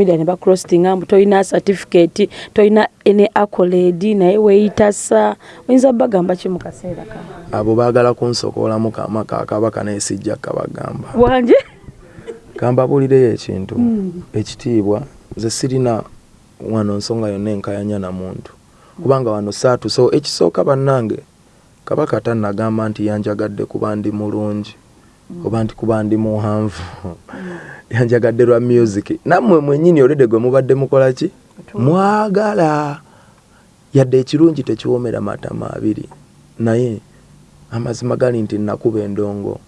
media ne bacrosstinga mbu tolina certificate tolina ne accolade naye weeyitasa. Oyinza bagamba ki mu kaseera kano abo baagala kunsokoolamu kamaka akabaka naye sijja kabagamba wanje kambabuulireyo ekintu. Hmm. ekitiibwa nze sirina wano nsonga yonna enkayanya na muntu. Kubanga wano saatu so ekisooka bannange kabaka tannagamba nti yanjagadde kuba ndi mulungi oba nti kuba ndi muhanvu. Yanjagadde lwa music. Nammwe mwennyini olwedde gwe mubadde mukola ki? Mwagala. Yadde ekirungi tekiwoomera matama abiri naye amazima gali nti nakuba endongo.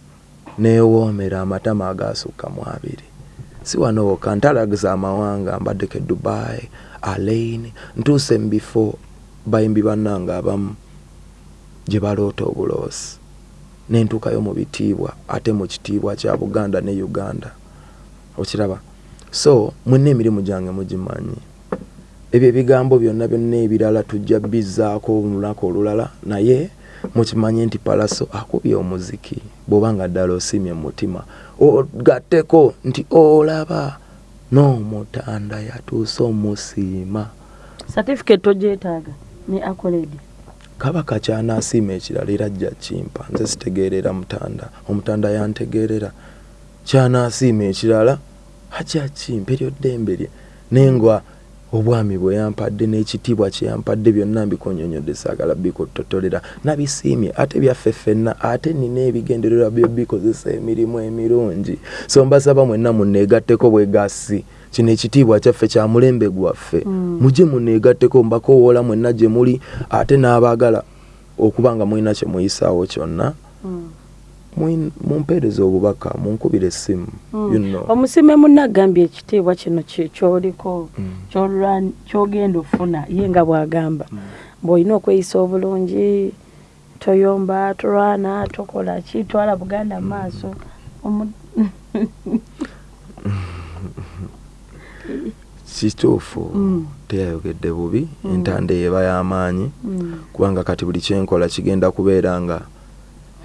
Neewoomera amatama agaasukka mu abiri si wano wokka ntalagiza amawanga mbaddeko e dubai alain ntuuse mu bifo bayimbi bannanga abamu gye baloota obuloosi nentuukayo mu bitiibwa ate mu kitiibwa kya buganda ne uganda. Okiraba? So mwenna emirimu gyange mugimanyi. Ebyo ebigambo byonna byonna ebirala tujja bizzaako olunaku olulala naye mukimanye nti palaso akubye omuziki bw'oba nga ddala osiimye mu mutima. Ogatteko nti olaba n'omutanda yatuuse omusiima. Certificate togyetaaga ne accolade kabaka kyanaasiima ekirala era ajja kimpa nze sitegeerera mutanda. Omutanda yantegeerera. Kyanaasiima ekirala ajja kimpa eryo ddembe lye. Naye nga obwami bwe yampadde n'ekitiibwa kye yampadde byonna mbikonyonyodde saagala bikutotolera nabisiimye ate byaffe ffenna ate nina ebigendererwa byo bikozesa emirimu emirungi. So mbasaba mwenna muneegatteko bwegasi kino ekitiibwa kyaffe kya mulembe gwaffe. Mm. mujye muneegatteko mbakowoola mwenna gye muli ate n'abaagala okuba nga mulina kye muyisaawo kyonna. Mm. Mumpeereza obubaka munkubira essimu Mm. you know. omusiime munna agambye ekitiibwa kino kyoliko Mm. kyolwa- kyogenda ofuna ye nga bw'agamba bw'olina okweyisa obulungi toyomba tolwana tokola ki twala buganda mu maaso Omu- kituufu Mm. teyayogedde bubi entanda eba y'amaanyi kubanga kati buli kyenkola kigenda kubeera nga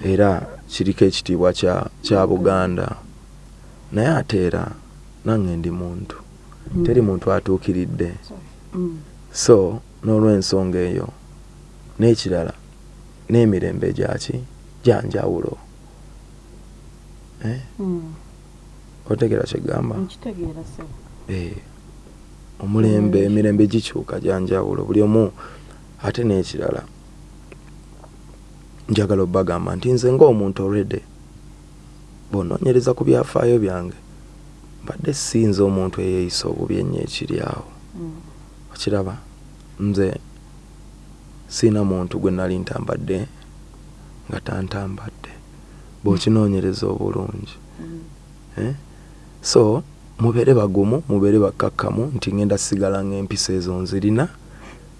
era kiriko ekitiibwa kya, kya buganda. Naye ate era nange ndi muntu. Mm. teri muntu atuukiridde. Mm. so n'olw'ensonga eyo n'ekirala n'emirembe gyaki gyanjawulo eh? Mm. otegera kyegamba Eh, omulembe Mm. emirembe gikyuka gyanjawulo buli omu ate n'ekirala njagala obbagamba nti nze ng'omuntu olwedde bw'onoonyereza ku byafaayo byange mbadde sinza omuntu eyeeyisa obubi ennyo ekiri awo Mm. okiraba nze siina muntu gwe nali ntambadde nga tantambadde bw'okinoonyereza obulungi Mm. eh? so mubeere bagumu mubeere bakkakkamu nti ngenda sigala ng'empisa ezo nzirina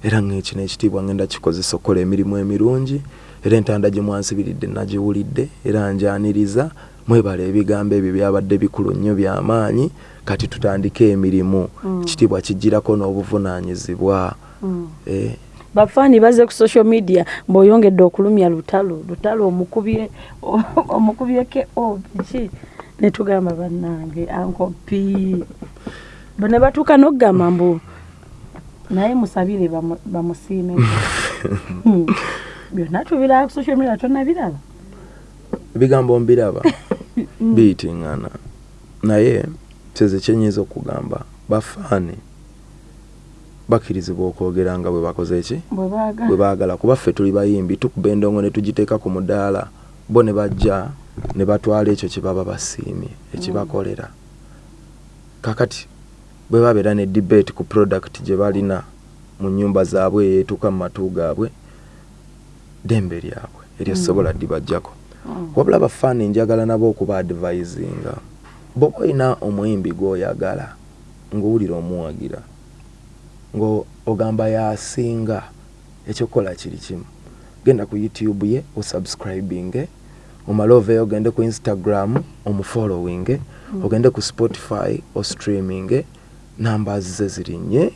era ng'ekino ekitiibwa ngenda kikozesa okukola emirimu emirungi era entanda gye mwansibiridde nagiwulidde era njaniriza mwebala ebigambo ebyo byabadde bikulu nnyo by'amaanyi kati tutandike emirimu. Mm. ekitiibwa kijjirako n'obuvunaanyizibwa. Mm. eh, bafaani baze ku social media mbw'oyongedde okulumya lutalo lutalo omukubye omukubyeke obiki ne tugamba bannange ankopi bo ne batuuka n'okugamba mbu naye musabire bamu- bamusiime. Hmm. byonna tubiraba ku social media tonabiraba ebigambo mbiraba. Biyitiŋŋana naye kyeze kyenyinza okugamba bafaani bakkirizibwa okwogera nga bwe bakoze ki? Bwe baagala. Baagala. Kuba ffe tuli bayimbi tukuba endongo ne tugiteeka ku mudaala bo ne bajja ne batwala ekyo kye baba basiimye ekibakolera. Kakati bwe babeera ne debate ku product gye balina mu nnyumba zaabwe eyeetuuka mu matu gaabwe dembe lyabwe eryosobola dibajjako Mm. wabula bafaani njagala nabo okuba advisinga. Bwoba olina omuyimbi gw'oyagala ng'owulira omuwagira ng'ogamba yasinga ekyokukola kiri kimu. Genda ku youtube ye osubscribinge omale oveeyo ogende ku instagram omufollowinge ogende ku spotify ostreaminge numbers ze zirinnye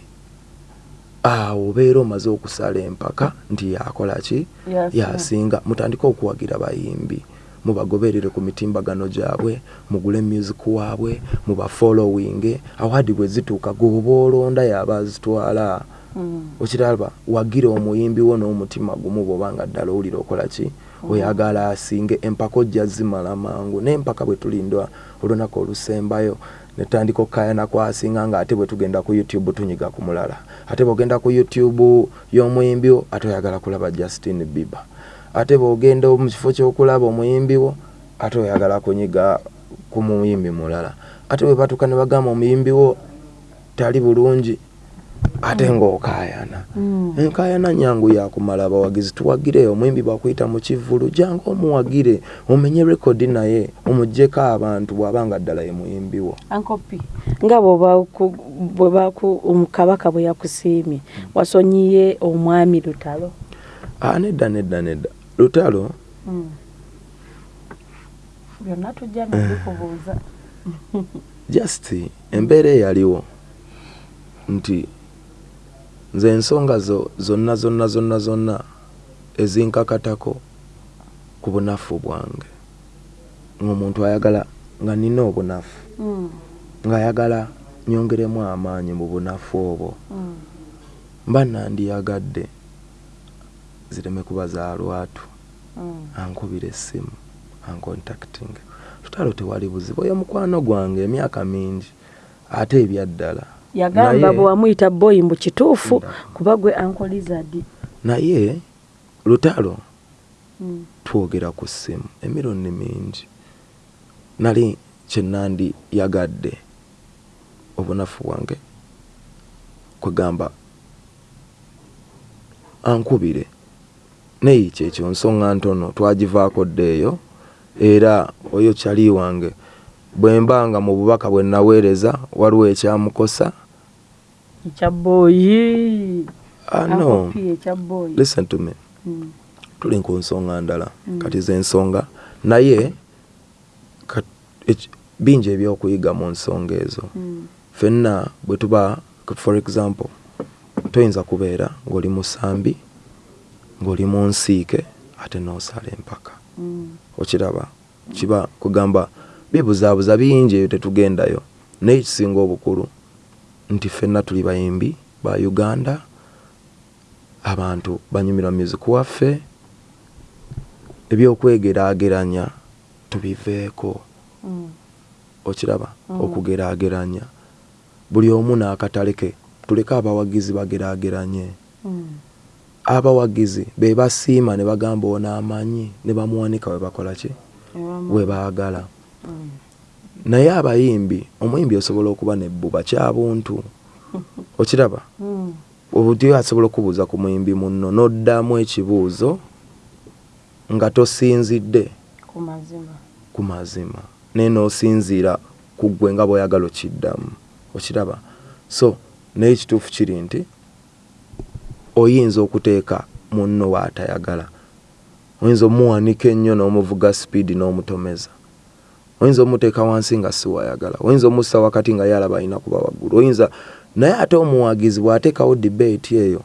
awo obeera omaze okusala empaka nti yakola ki? Yasinga. mutandike okuwagira bayimbi. Mubagoberere ku mitimbagano gyabwe mugule music waabwe mubafollowing awadi bwe zituuka goba olonda yaba azitwala Mm. okiraba wagira omuyimbi wo n'omutima gumu bwobanga ddala owulira okola ki? Oyagala asinge empaka ojja zimala mangu n'empaka bwe tulindwa olunaku olusembayo netandika okukayana kwasinga nga ate bwe tugenda ku youtube tunyiga ku mulala. Ate bwogenda ku youtube y'omuyimbi wo ate oyagala kulaba justin bieber. Ate bwogenda mu kifo ky'okulaba omuyimbi wo ate oyagala kunyiga ku muyimbi mulala. Ate bwe batuuka ne bagamba omuyimbi wo tali bulungi ate ng'okaayana. Mm. enkaayana nyangu yakumala abawagizi tuwagire omuyimbi bwakuyita mu kivulu jangu omuwagire omenye rekodi naye omugjeko abantu bw'abanga ddala ye muyimbi wo. Ankopi nga bwoba ku- bwe yakusiimye wasonyiye omwami lutalo? Ah, nedda nedda nedda. Lutalo? Mm. byonna tujja nabikubuuza just embeera eyaliwo nti nze ensonga zo zonna zonna zonna zonna ezinkakatako ku bunafu bwange ng'omuntu ayagala nga nina obunafu Mm. ng'ayagala nyongeremu amaanyi mu bunafu obwo Mm. mba nandiyagadde zireme kuba za lwatu Mm. ankubira essimu ancontacting tutalo tewali buzibu oyo mukwano gwange emyaka mingi ate ebyaddala yagamba bwe wamuyita boyi mbu kituufu kuba gwe ankolizadi naye lutalo Mm. twogera ku ssimu emirundi mingi nali kyenandi yagadde obunafu bwange kwegamba ankubire. Naye kyekyo nsonga ntono twagivaako dde eyo era oyo kyali wange bwe mbanga mu bubaka bwe naweereza waliwo ekyamukosa ekya boyi ano ankopi ekya boyi listen to me. Mm. tuli ku nsonga ndala. Mm. kati ze nsonga. Naye bingi ebyokuyiga mu nsonga ezo. Mm. fenna bwe tuba for example toyinza kubeera ng'oli musambi ng'oli mu nsiike ate n'osala empaka. Okiraba kiba kugamba bibuzaabuza bingi ebyo tetugendayo. Naye ekisinga obukulu nti fenna tuli bayimbi ba uganda abantu banyumirwa music waffe ebyokwegeraageranya tubiveeko Mm. okiraba Mm. okugeraageranya buli omu n'akatale ke tuleke abawagizi bageraageranye Mm. abawagizi be basiima ne bagamba ono amanyi ne bamuwanika we bakola ki we baagala. Naye abayimbi omuyimbi osobola okuba nebbuba kyabuntu okiraba? Mm. obuti asobola okubuuza ku muyimbi munno n'oddamu ekibuuzo nga tosinzidde. Ku mazima. Ku mazima. Naye n'osinziira ku ggwe nga bw'oyagala okiddamu. Okiraba? So naye ekituufu kiri nti oyinza okuteeka munno waatayagala oyinza omuwanika ennyo n'omuvuga sipiidi n'omutomeza oyinza omuteeka wansi nga siwayagala oyinza omussa wakati nga yalaba alina kuba waggulu. Oyinza naye ate omuwagizi bw'ateekawo dibeeti eyo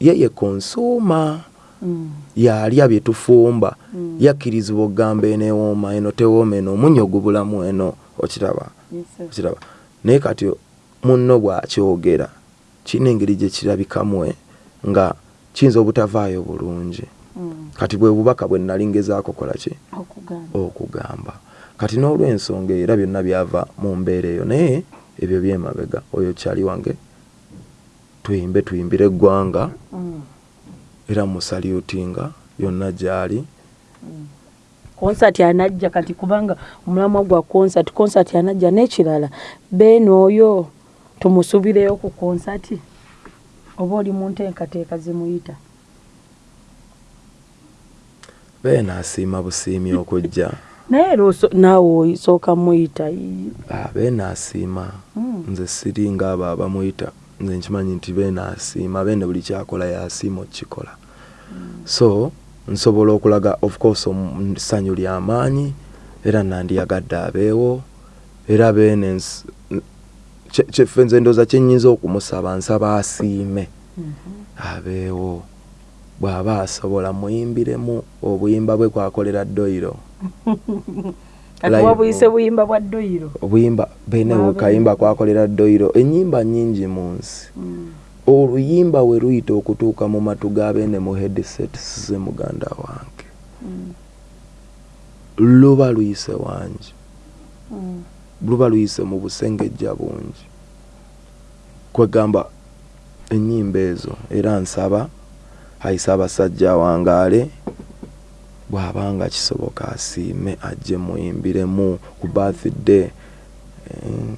yeye konsuuma Mm. yalya bye tufumba. Mm. yakkirizibwa okugamba eno ewooma eno tewooma eno omunnyo ogubulamu eno okiraba okiraba. Naye kati munno bw'akyogera kirina engeri gye kirabikamu nga kiyinza obutavaayo bulungi. Mm. kati bwe bubaka bwe nali ngezaako kola ki? Okugamba. Okugamba kati n'olw'ensonga era byonna byava mu mbeera eyo naye ebyo byemabega. Oyo kyali wange tuyimbe tuyimbire eggwanga. Mm. era musalyutinga yonna gyali. Konsati anajja kati kubanga omulamwa gwa konsati konsati anajja n'ekirala. Beeni oyo tumusubireyo ku konsati oba oli mu nteekateeka zimuyita beena asiima busiimi okujja naye era naawe osooka muyita. Ah, beena asiima Mm. nze siringa abo abamuyita nze nkimanyi nti beena asiima beene buli kyakola yasiima okukikola so nsobola okulaga of course ssanyu lyamaanyi era nandiyagadde abeewo era beene kyeffe nze ndooza kyenyinza okumusaba nsaba asiime Mhm. abeewo bw'aba asobola muyimbiremu obuyimba bwe kwakolera doyiro kati Live. wabuyise buyimba bwa ddoyiro obuyimba bene Waabe. bukayimba kwakolera ddoyiro ennyimba nnyingi mu nsi Mm. oluyimba we luyita okutuuka mu matu g'abeene mu headsets ze muganda wange Mm. luba luyise wangi Mm. luba luyise mu busengejja bungi kwegamba ennyimba ezo era nsaba ayise abasajja awangaale bw'abanga kisoboka asiime ajje muyimbiremu ku birthday Eh,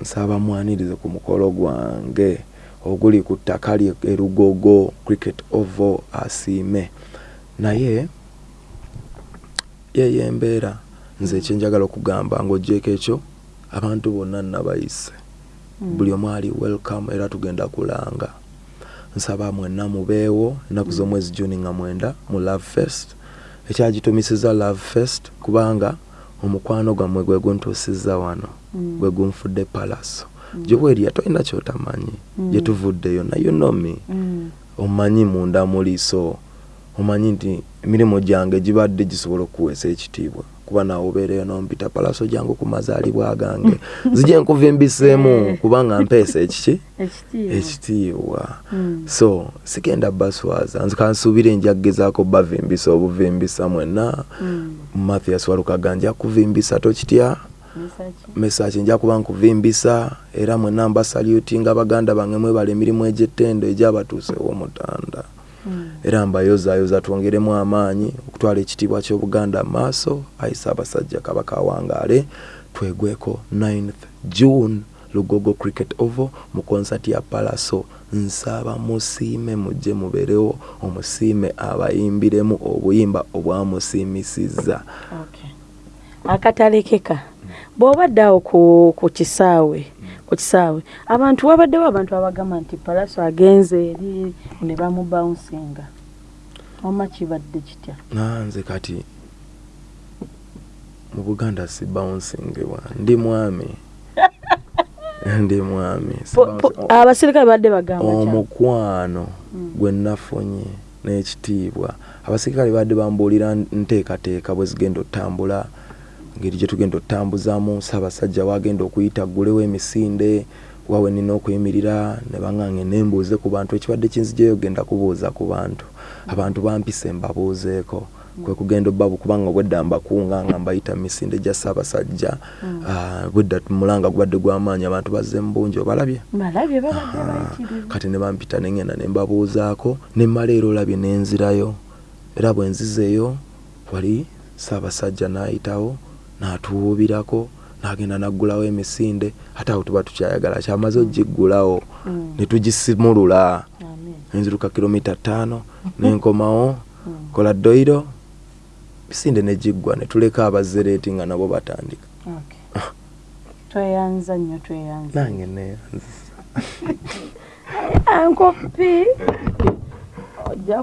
nsaba mwanirize ku mukolo gwange oguli ku ttaka lye erugogo cricket ovo asiime. Naye yeyo embeera nze ekyenjagala okugamba ng'ogyeko ekyo abantu bonna nabayise Mm. buli omu ali welcome era tugenda kulanga. Nsaba mwenna mubeewo ennaku z'omwezi juni nga mwenda mu love fest ekyagitumisiza love fest kubanga omukwano gwammwe gwe guntuusizza wano Mm. gwe gunfudde palaso Mm. gyobwerya tolina kyotamanyi Mm. gye tuvuddeyo nayo nomi Mm. omanyi munda muli so omanyi nti emirimu gyange gibadde gisobola okuweesa ekitiibwa kuba nawe obeereyo nompita palaso gyange ku mazaalibwa gange zijje nkuvimbiseemu kubanga mpeesa ekiki ekitiibwa. Ekitiibwa. Mm. so sigenda baswaza. Nze kansuubire nja kugezaako bavimbisa obuvimbisa mwenna. Mm. mathias walukaga nja kuvimbisa tokitya? Mesaki? nja kuba nkuvimbisa era mwenna mbasalutinga baganda bange mwebala emirimu egy'ettendo egyabatuusewo omutanda. Mm. Era mbayozaayoza twongeremu amaanyi okutwala ekitiibwa ky'obuganda maaso ayisa abasajja kabaka awangaale twegweko 9th june lugogo cricket ovo mu konsati ya palaso. Nsaba musiime mujje mubeerewo omusiime abayimbiremu obuyimba obwamusiimisizza. Okay. Bw'obadde awo ku, kisaawe ku kisaawe abantu wabaddewo abantu abagamba nti palaso agenze eri ne bamubawunsinga oma kibadde kitya? Nanze kati mu buganda si bouncingibwa ndi mwami. Ndi mwami. Abasirikale badde bagamba omukwano Mm. gwe nafunye n'ekitiibwa. Abasirikale badde bambuulira nteekateeka bwe zigenda otambula ngeri gye tugenda otambuzaamu saabasajja wagenda okuyita ggulewo emisinde wawe nina okuyimirira ne baŋŋange nembuuze ku bantu ekibadde kinzijeyo genda kubuuza ku bantu. Abantu bampise mbabuuzeeko. Kwe kugenda obbabu kubanga obwedda mbakunga nga mbayita misinde gya saabasajja Mm. Ah, bwedda mulanga gubadde gw'amaanyi abantu bazze mu bungi obalabye. Kati ne bampita ne ŋŋenda ne mbabuuzaako ne mmala era olabye ne nzirayo. Era bwe nzizeeyo wali saabasajja n'ayitawo n'atuwuubirako n'agenda n'aggulawo emisinde ate awo tuba tukyayagala kyamaze ogiggulawo Mm. ne tugisimulula Amen. enziruka kilomita ttaano nenkomawo Mm. kola ddoyiro misinde ne giggwa ne tuleka abazereeti nga nabo batandika Okay. tweyanza nnyo tweyanza nange neyanzisa ankopi ojja